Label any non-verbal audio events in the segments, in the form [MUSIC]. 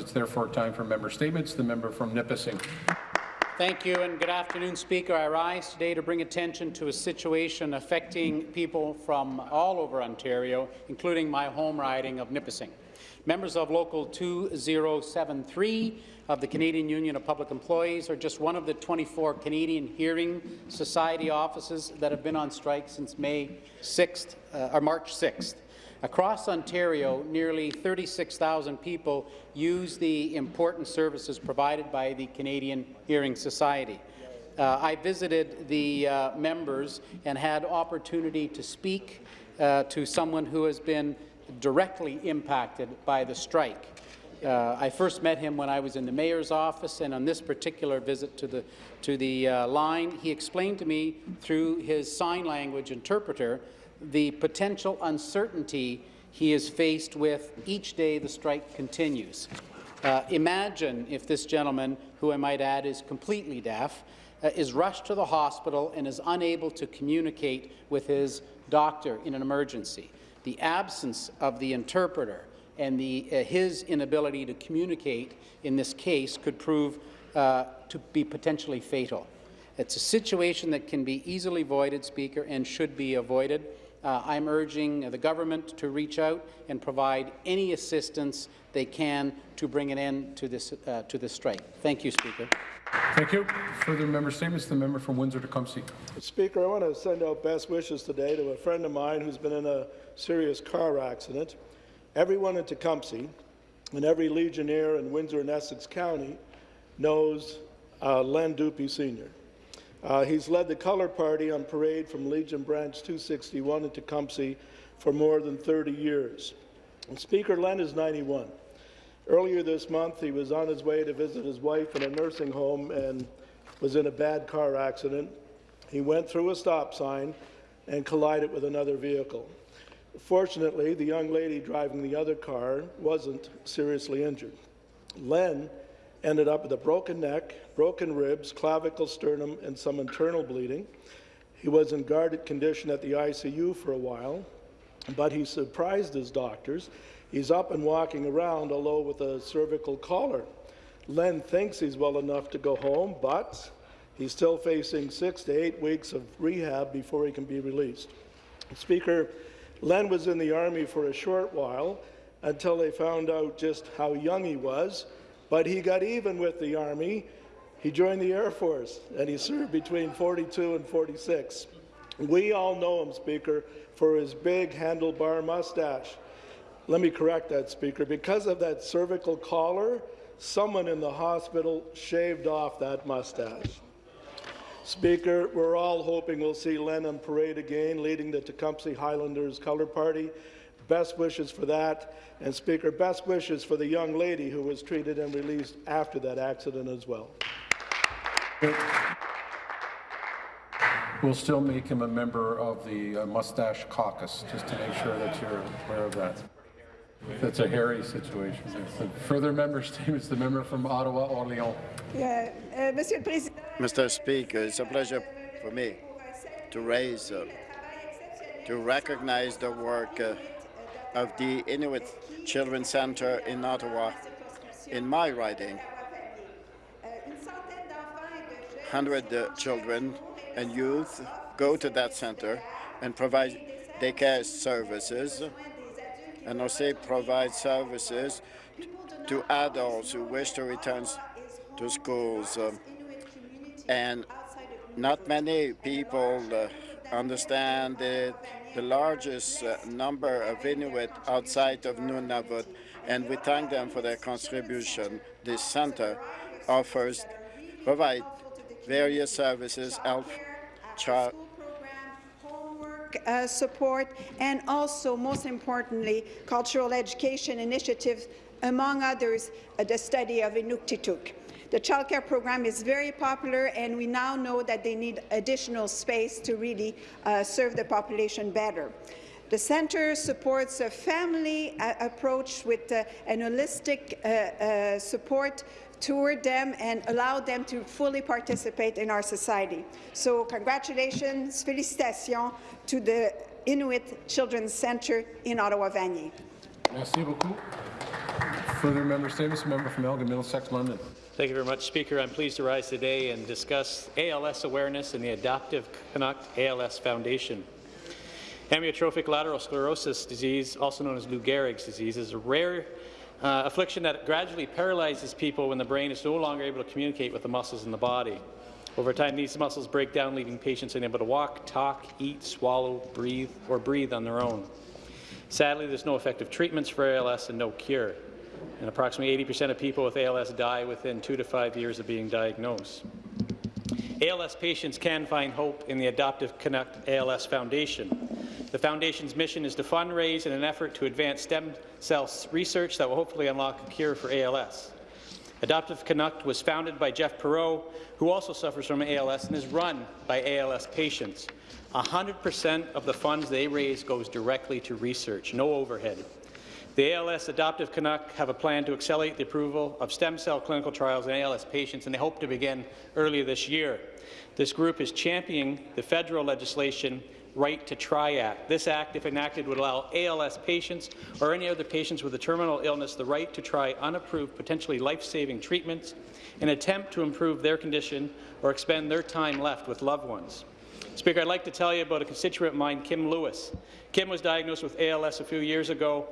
It's therefore time for member statements. The member from Nipissing. Thank you and good afternoon, Speaker. I rise today to bring attention to a situation affecting people from all over Ontario, including my home riding of Nipissing. Members of Local 2073 of the Canadian Union of Public Employees are just one of the 24 Canadian Hearing Society offices that have been on strike since May 6th, uh, or March 6th. Across Ontario, nearly 36,000 people use the important services provided by the Canadian Hearing Society. Uh, I visited the uh, members and had opportunity to speak uh, to someone who has been directly impacted by the strike. Uh, I first met him when I was in the mayor's office, and on this particular visit to the, to the uh, line, he explained to me through his sign language interpreter the potential uncertainty he is faced with each day the strike continues. Uh, imagine if this gentleman, who I might add is completely deaf, uh, is rushed to the hospital and is unable to communicate with his doctor in an emergency. The absence of the interpreter and the, uh, his inability to communicate in this case could prove uh, to be potentially fatal. It's a situation that can be easily avoided, Speaker, and should be avoided. Uh, I'm urging the government to reach out and provide any assistance they can to bring an end to this, uh, to this strike. Thank you, Speaker. Thank you. Further member statements. The member from Windsor, Tecumseh. Speak. Speaker, I want to send out best wishes today to a friend of mine who's been in a serious car accident. Everyone in Tecumseh and every Legionnaire in Windsor and Essex County knows uh, Len Dupy Sr. Uh, he's led the Colour Party on parade from Legion Branch 261 in Tecumseh for more than 30 years. And Speaker Len is 91. Earlier this month, he was on his way to visit his wife in a nursing home and was in a bad car accident. He went through a stop sign and collided with another vehicle. Fortunately, the young lady driving the other car wasn't seriously injured. Len ended up with a broken neck, broken ribs, clavicle, sternum, and some internal bleeding. He was in guarded condition at the ICU for a while, but he surprised his doctors. He's up and walking around, although with a cervical collar. Len thinks he's well enough to go home, but he's still facing six to eight weeks of rehab before he can be released. Speaker, Len was in the Army for a short while until they found out just how young he was but he got even with the Army. He joined the Air Force, and he served between 42 and 46. We all know him, Speaker, for his big handlebar mustache. Let me correct that, Speaker. Because of that cervical collar, someone in the hospital shaved off that mustache. Speaker, we're all hoping we'll see Len on parade again, leading the Tecumseh Highlanders Colour Party. Best wishes for that. And Speaker, best wishes for the young lady who was treated and released after that accident as well. We'll still make him a member of the uh, Mustache Caucus, just to make sure that you're aware of that. That's a hairy situation. Further member statements, [LAUGHS] the member from Ottawa, Orléans. Yeah, uh, Monsieur Président. Mr. Speaker, it's a pleasure for me to raise, uh, to recognize the work uh, of the Inuit Children's Centre in Ottawa in my riding. 100 uh, children and youth go to that centre and provide daycare services and also provide services to adults who wish to return to schools. Um, and not many people uh, understand it the largest uh, number of Inuit outside of Nunavut, and we thank them for their contribution. This center offers, provide various services, health, child, uh, support, and also, most importantly, cultural education initiatives, among others, uh, the study of Inuktitut. The childcare program is very popular, and we now know that they need additional space to really uh, serve the population better. The centre supports a family uh, approach with uh, an holistic uh, uh, support toward them and allow them to fully participate in our society. So congratulations, félicitations to the Inuit Children's Centre in Ottawa-Vanier. Merci beaucoup. Further member statements, member from Elgin, Middlesex, London. Thank you very much, Speaker. I'm pleased to rise today and discuss ALS awareness and the Adaptive Canuck ALS Foundation. Amyotrophic lateral sclerosis disease, also known as Lou Gehrig's disease, is a rare uh, affliction that gradually paralyzes people when the brain is no longer able to communicate with the muscles in the body. Over time, these muscles break down, leaving patients unable to walk, talk, eat, swallow, breathe, or breathe on their own. Sadly, there's no effective treatments for ALS and no cure. And approximately 80% of people with ALS die within two to five years of being diagnosed. ALS patients can find hope in the Adaptive Canuck ALS Foundation. The Foundation's mission is to fundraise in an effort to advance stem cell research that will hopefully unlock a cure for ALS. Adaptive Canuck was founded by Jeff Perot, who also suffers from ALS and is run by ALS patients. 100% of the funds they raise goes directly to research, no overhead. The ALS Adaptive Canuck have a plan to accelerate the approval of stem cell clinical trials in ALS patients, and they hope to begin earlier this year. This group is championing the federal legislation Right to Try Act. This act, if enacted, would allow ALS patients or any other patients with a terminal illness the right to try unapproved, potentially life-saving treatments in an attempt to improve their condition or expend their time left with loved ones. Speaker, I'd like to tell you about a constituent of mine, Kim Lewis. Kim was diagnosed with ALS a few years ago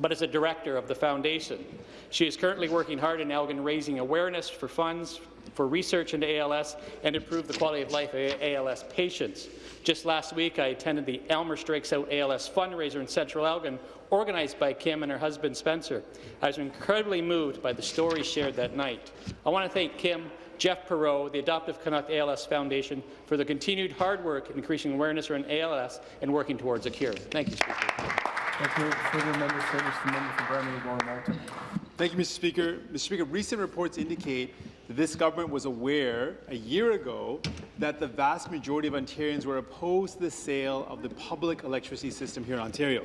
but is a director of the foundation. She is currently working hard in Elgin raising awareness for funds for research into ALS and improve the quality of life of ALS patients. Just last week, I attended the Elmer Strikes Out ALS fundraiser in Central Elgin, organized by Kim and her husband Spencer. I was incredibly moved by the stories shared that night. I want to thank Kim, Jeff Perot, the Adaptive Canuck ALS Foundation, for the continued hard work in increasing awareness around ALS and working towards a cure. Thank you, Speaker. Thank you. Further member statements, the member from Bramalea Gore Malton. Thank you, Mr. Speaker. Mr. Speaker, recent reports indicate that this government was aware a year ago that the vast majority of Ontarians were opposed to the sale of the public electricity system here in Ontario.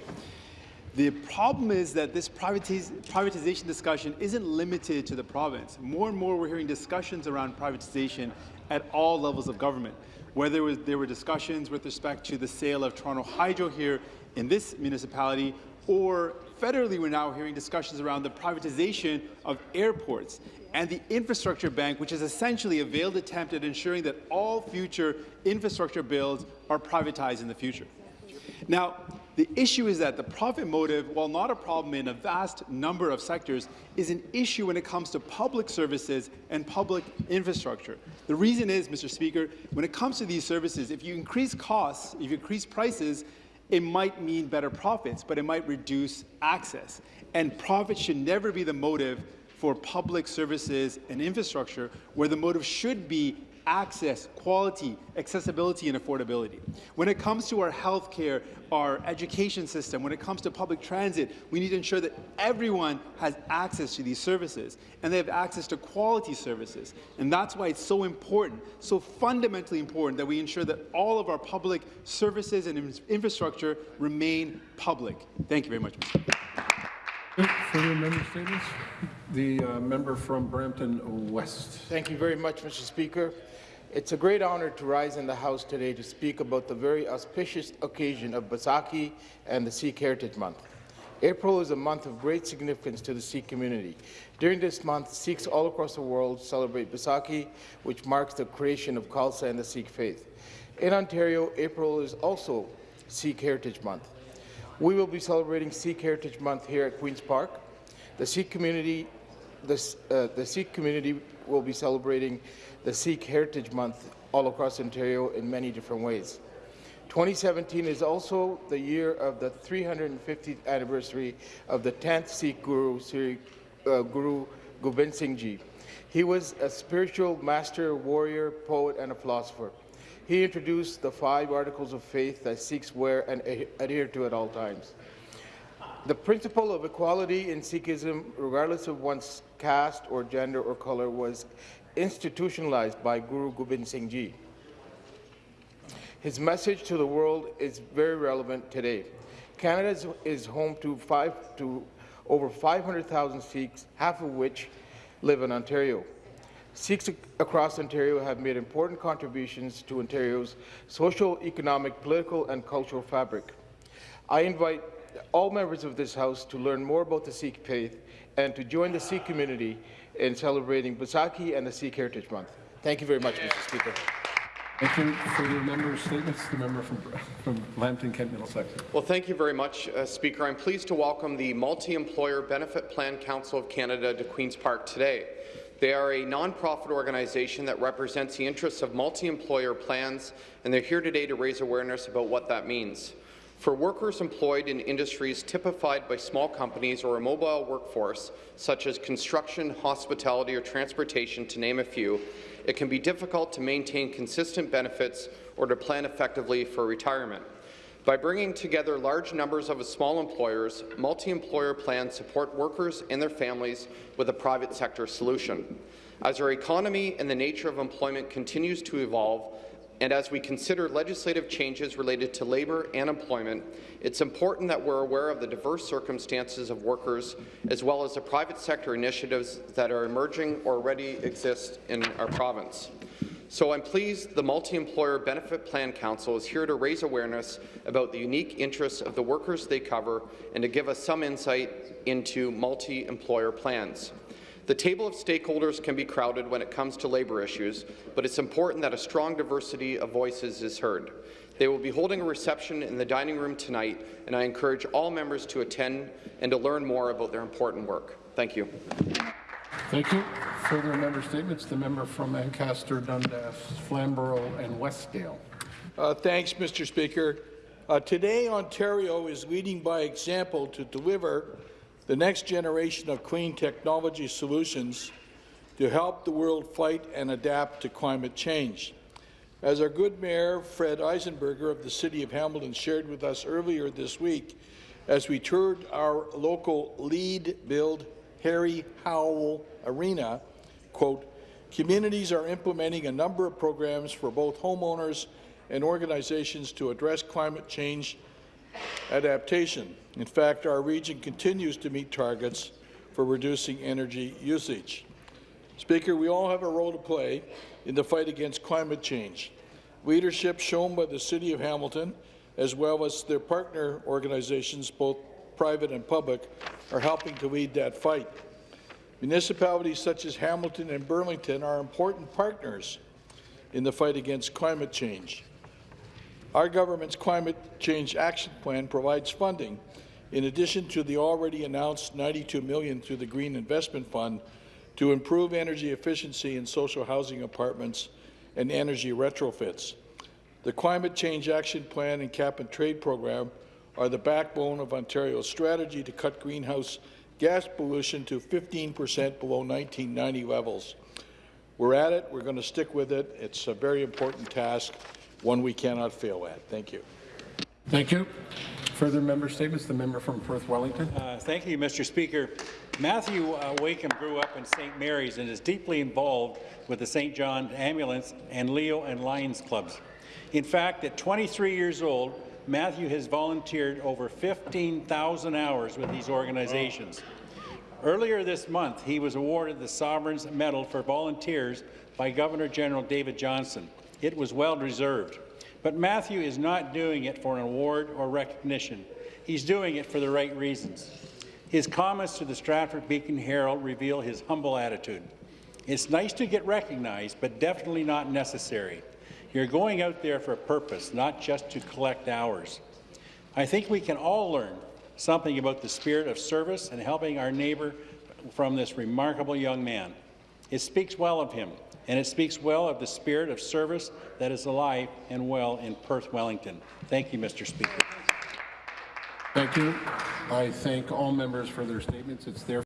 The problem is that this privatiz privatization discussion isn't limited to the province. More and more we're hearing discussions around privatization at all levels of government. Whether was, there were discussions with respect to the sale of Toronto Hydro here in this municipality, or federally we're now hearing discussions around the privatization of airports and the infrastructure bank, which is essentially a veiled attempt at ensuring that all future infrastructure builds are privatized in the future. Now, the issue is that the profit motive, while not a problem in a vast number of sectors, is an issue when it comes to public services and public infrastructure. The reason is, Mr. Speaker, when it comes to these services, if you increase costs, if you increase prices, it might mean better profits, but it might reduce access. And profit should never be the motive for public services and infrastructure, where the motive should be access, quality, accessibility, and affordability. When it comes to our health care, our education system, when it comes to public transit, we need to ensure that everyone has access to these services and they have access to quality services. And that's why it's so important, so fundamentally important that we ensure that all of our public services and infrastructure remain public. Thank you very much, Mr. Further member statements? The uh, member from Brampton West. Thank you very much, Mr. Speaker. It's a great honor to rise in the House today to speak about the very auspicious occasion of Baisakhi and the Sikh Heritage Month. April is a month of great significance to the Sikh community. During this month, Sikhs all across the world celebrate Baisakhi, which marks the creation of Khalsa and the Sikh faith. In Ontario, April is also Sikh Heritage Month. We will be celebrating Sikh Heritage Month here at Queen's Park. The Sikh community, uh, the Sikh community will be celebrating the Sikh Heritage Month all across Ontario in many different ways. 2017 is also the year of the 350th anniversary of the 10th Sikh Guru, Sri uh, Guru Gobind Singh Ji. He was a spiritual master, warrior, poet, and a philosopher. He introduced the five articles of faith that Sikhs wear and adhere to at all times. The principle of equality in Sikhism, regardless of one's caste or gender or color, was institutionalized by Guru Gobind Singh Ji. His message to the world is very relevant today. Canada is, home to, five, to over 500,000 Sikhs, half of which live in Ontario. Sikhs across Ontario have made important contributions to Ontario's social, economic, political and cultural fabric. I invite all members of this House to learn more about the Sikh faith and to join the Sikh community in celebrating Baisakhi and the Sikh Heritage Month. Thank you very much, Mr. Speaker. Thank you. Further member statements? The member from, from Lambton, Kent Middlesex. Well, thank you very much, uh, Speaker. I'm pleased to welcome the Multi-Employer Benefit Plan Council of Canada to Queen's Park today. They are a nonprofit organization that represents the interests of multi-employer plans, and they're here today to raise awareness about what that means. For workers employed in industries typified by small companies or a mobile workforce, such as construction, hospitality, or transportation, to name a few, it can be difficult to maintain consistent benefits or to plan effectively for retirement. By bringing together large numbers of small employers, multi-employer plans support workers and their families with a private sector solution. As our economy and the nature of employment continues to evolve, and as we consider legislative changes related to labour and employment, it's important that we're aware of the diverse circumstances of workers as well as the private sector initiatives that are emerging or already exist in our province. So I'm pleased the Multi-Employer Benefit Plan Council is here to raise awareness about the unique interests of the workers they cover and to give us some insight into multi-employer plans. The table of stakeholders can be crowded when it comes to labour issues, but it's important that a strong diversity of voices is heard. They will be holding a reception in the dining room tonight, and I encourage all members to attend and to learn more about their important work. Thank you. Thank you. Further member statements? The member from Ancaster, Dundas, Flamborough, and Westdale. Uh, thanks, Mr. Speaker. Uh, today, Ontario is leading by example to deliver the next generation of clean technology solutions to help the world fight and adapt to climate change. As our good Mayor Fred Eisenberger of the City of Hamilton shared with us earlier this week, as we toured our local LEED build Harry Howell Arena, quote, communities are implementing a number of programs for both homeowners and organizations to address climate change adaptation. In fact, our region continues to meet targets for reducing energy usage. Speaker, we all have a role to play in the fight against climate change. Leadership shown by the City of Hamilton, as well as their partner organizations, both private and public, are helping to lead that fight. Municipalities such as Hamilton and Burlington are important partners in the fight against climate change. Our government's Climate Change Action Plan provides funding, in addition to the already announced 92 million through the Green Investment Fund, to improve energy efficiency in social housing apartments and energy retrofits. The Climate Change Action Plan and Cap-and-Trade Program are the backbone of Ontario's strategy to cut greenhouse gas pollution to 15 percent below 1990 levels. We're at it. We're going to stick with it. It's a very important task, one we cannot fail at. Thank you. Thank you. Further member statements? The member from Perth Wellington. Uh, thank you, Mr. Speaker. Matthew uh, Wakeham grew up in St. Mary's and is deeply involved with the St. John Ambulance and Leo and Lions clubs. In fact, at 23 years old, Matthew has volunteered over 15,000 hours with these organizations. Earlier this month, he was awarded the Sovereign's Medal for Volunteers by Governor General David Johnston. It was well deserved. But Matthew is not doing it for an award or recognition. He's doing it for the right reasons. His comments to the Stratford Beacon Herald reveal his humble attitude. It's nice to get recognized, but definitely not necessary. You're going out there for a purpose, not just to collect hours. I think we can all learn something about the spirit of service and helping our neighbour from this remarkable young man. It speaks well of him, and it speaks well of the spirit of service that is alive and well in Perth Wellington. Thank you, Mr. Speaker. Thank you. I thank all members for their statements. It's their